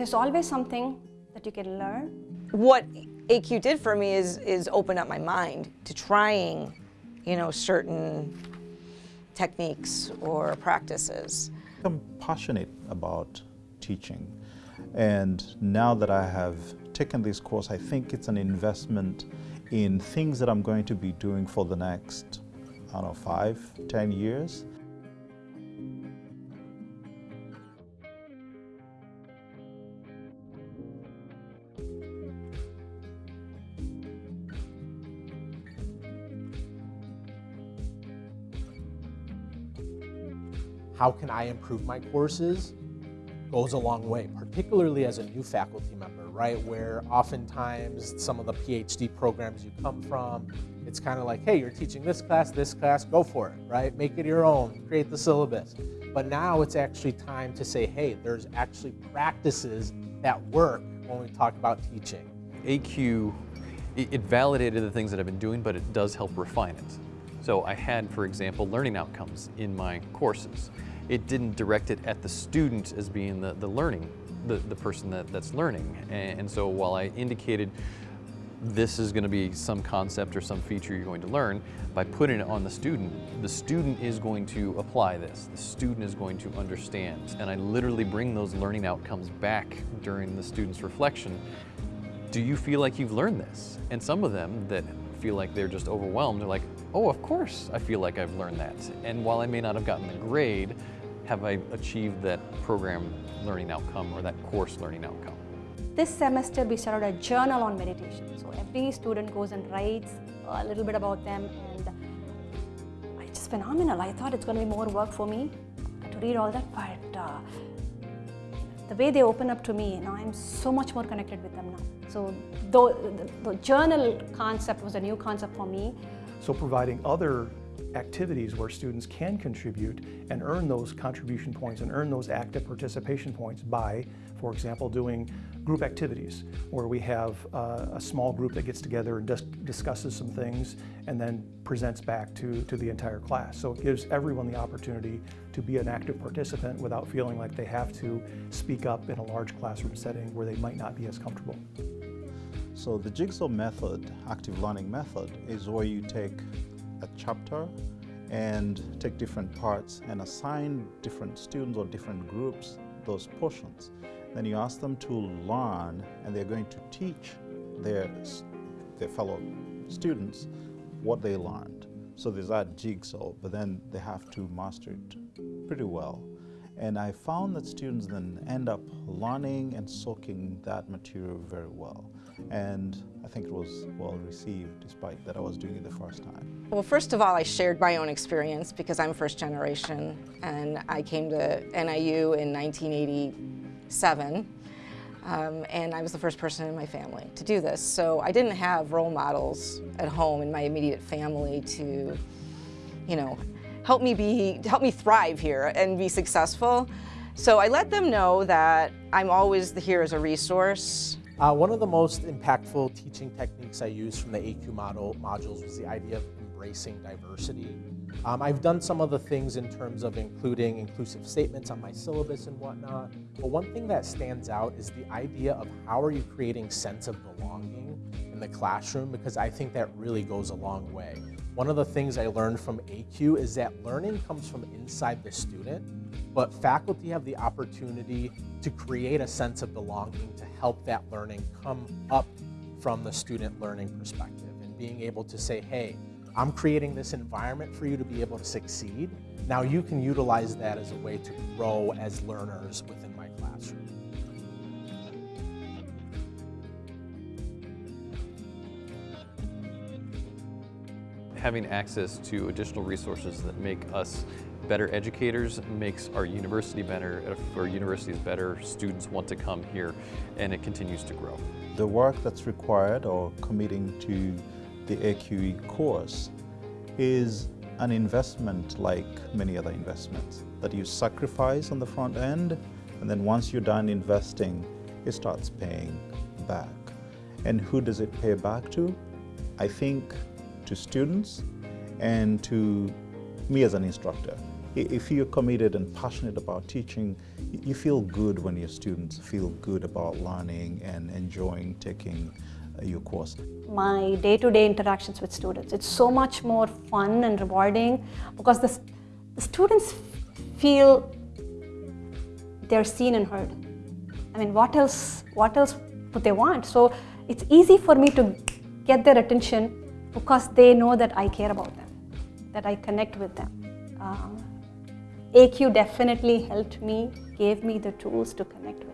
there's always something that you can learn. What ACUE did for me is, is open up my mind to trying, you know, certain techniques or practices. I'm passionate about teaching and now that I have taken this course, I think it's an investment in things that I'm going to be doing for the next, I don't know, five, ten years. How can I improve my courses? goes a long way, particularly as a new faculty member, right? Where oftentimes some of the PhD programs you come from, it's kind of like, hey, you're teaching this class, this class, go for it, right? Make it your own, create the syllabus. But now it's actually time to say, hey, there's actually practices that work when we talk about teaching. ACUE, it validated the things that I've been doing, but it does help refine it. So I had, for example, learning outcomes in my courses it didn't direct it at the student as being the, the learning, the, the person that, that's learning. And, and so while I indicated this is going to be some concept or some feature you're going to learn, by putting it on the student, the student is going to apply this. The student is going to understand. And I literally bring those learning outcomes back during the student's reflection. Do you feel like you've learned this? And some of them that feel like they're just overwhelmed, they're like, oh, of course I feel like I've learned that. And while I may not have gotten the grade, have I achieved that program learning outcome or that course learning outcome? This semester we started a journal on meditation. So every student goes and writes a little bit about them and it's just phenomenal. I thought it's going to be more work for me to read all that, but uh, the way they open up to me, now I'm so much more connected with them now. So the, the journal concept was a new concept for me. So providing other activities where students can contribute and earn those contribution points and earn those active participation points by, for example, doing group activities where we have uh, a small group that gets together and dis discusses some things and then presents back to, to the entire class. So it gives everyone the opportunity to be an active participant without feeling like they have to speak up in a large classroom setting where they might not be as comfortable. So the Jigsaw method, active learning method, is where you take a chapter and take different parts and assign different students or different groups those portions. Then you ask them to learn and they're going to teach their, their fellow students what they learned. So there's that jigsaw, but then they have to master it pretty well. And I found that students then end up learning and soaking that material very well. And I think it was well received despite that I was doing it the first time. Well, first of all, I shared my own experience because I'm first generation and I came to NIU in 1987 um, and I was the first person in my family to do this. So I didn't have role models at home in my immediate family to, you know, help me be, help me thrive here and be successful. So I let them know that I'm always here as a resource. Uh, one of the most impactful teaching techniques I used from the ACUE model modules was the idea of embracing diversity. Um, I've done some of the things in terms of including inclusive statements on my syllabus and whatnot, but one thing that stands out is the idea of how are you creating sense of belonging in the classroom because I think that really goes a long way. One of the things I learned from ACUE is that learning comes from inside the student, but faculty have the opportunity to create a sense of belonging to help that learning come up from the student learning perspective and being able to say, hey, I'm creating this environment for you to be able to succeed. Now you can utilize that as a way to grow as learners within having access to additional resources that make us better educators makes our university better. If our university is better, students want to come here and it continues to grow. The work that's required or committing to the ACUE course is an investment like many other investments that you sacrifice on the front end and then once you're done investing, it starts paying back. And who does it pay back to? I think to students and to me as an instructor if you're committed and passionate about teaching, you feel good when your students feel good about learning and enjoying taking uh, your course. my day-to-day interactions with students. It's so much more fun and rewarding because the, the students feel they're seen and heard. I mean, what else? What else would they want? So it's easy for me to get their attention because they know that I care about them, that I connect with them. Um, ACUE definitely helped me, gave me the tools to connect.